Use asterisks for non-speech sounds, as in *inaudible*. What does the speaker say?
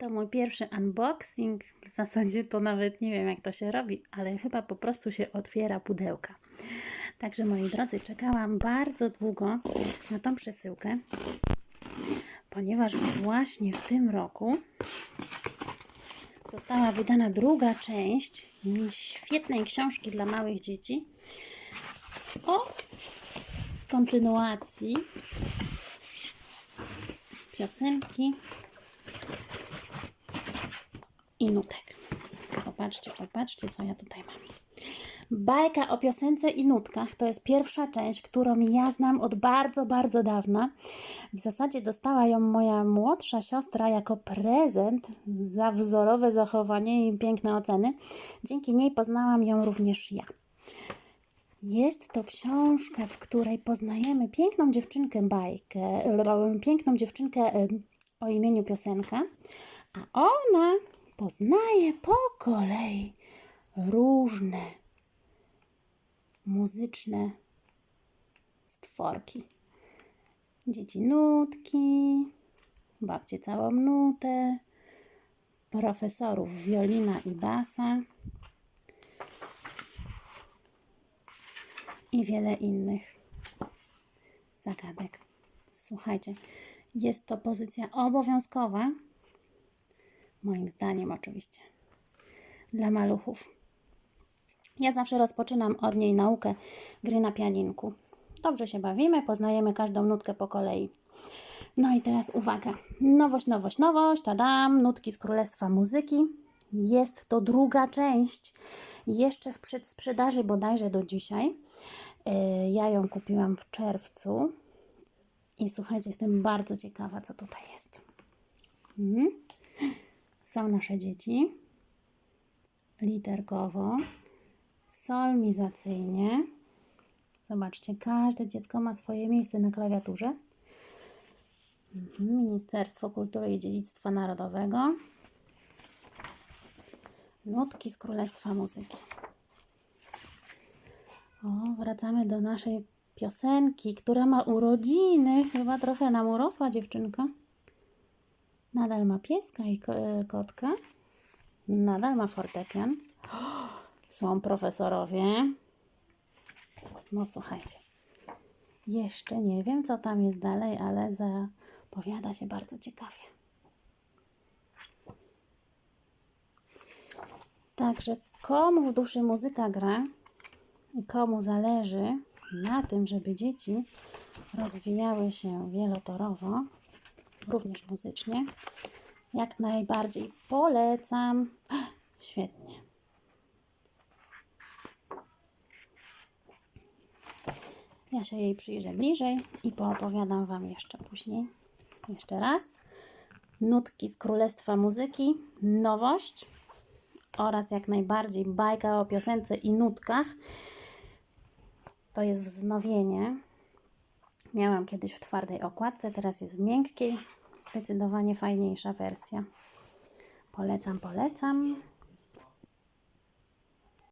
To mój pierwszy unboxing. W zasadzie to nawet nie wiem, jak to się robi, ale chyba po prostu się otwiera pudełka. Także moi drodzy, czekałam bardzo długo na tą przesyłkę, ponieważ właśnie w tym roku została wydana druga część świetnej książki dla małych dzieci o kontynuacji piosenki i nutek. Popatrzcie, popatrzcie, co ja tutaj mam. Bajka o piosence i nutkach to jest pierwsza część, którą ja znam od bardzo, bardzo dawna. W zasadzie dostała ją moja młodsza siostra jako prezent za wzorowe zachowanie i piękne oceny. Dzięki niej poznałam ją również ja. Jest to książka, w której poznajemy piękną dziewczynkę bajkę, piękną dziewczynkę o imieniu Piosenka, a ona poznaje po kolei różne muzyczne stworki. Dzieci nutki, babcie całą nutę, profesorów wiolina i basa i wiele innych zagadek. Słuchajcie, jest to pozycja obowiązkowa, moim zdaniem oczywiście, dla maluchów. Ja zawsze rozpoczynam od niej naukę gry na pianinku. Dobrze się bawimy, poznajemy każdą nutkę po kolei. No i teraz uwaga. Nowość, nowość, nowość. Tadam, nutki z Królestwa Muzyki. Jest to druga część. Jeszcze w przedsprzedaży bodajże do dzisiaj. Yy, Ja ją kupiłam w czerwcu. I słuchajcie, jestem bardzo ciekawa, co tutaj jest. Mhm. Są nasze dzieci. Literkowo solmizacyjnie. Zobaczcie, każde dziecko ma swoje miejsce na klawiaturze. Mhm, Ministerstwo Kultury i Dziedzictwa Narodowego. Nutki z Królestwa Muzyki. O, wracamy do naszej piosenki, która ma urodziny. Chyba trochę nam urosła dziewczynka. Nadal ma pieska i e, kotka. Nadal ma fortepian. *gasps* Są profesorowie. No słuchajcie. Jeszcze nie wiem, co tam jest dalej, ale zapowiada się bardzo ciekawie. Także komu w duszy muzyka gra i komu zależy na tym, żeby dzieci rozwijały się wielotorowo, również muzycznie, jak najbardziej polecam. *gasps* Świetnie. Ja się jej przyjrzę bliżej i poopowiadam Wam jeszcze później. Jeszcze raz. Nutki z Królestwa Muzyki, nowość oraz jak najbardziej bajka o piosence i nutkach. To jest wznowienie. Miałam kiedyś w twardej okładce, teraz jest w miękkiej. Zdecydowanie fajniejsza wersja. Polecam, polecam.